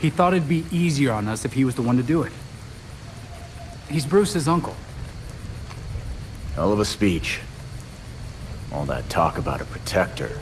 He thought it'd be easier on us if he was the one to do it. He's Bruce's uncle. Hell of a speech. All that talk about a protector.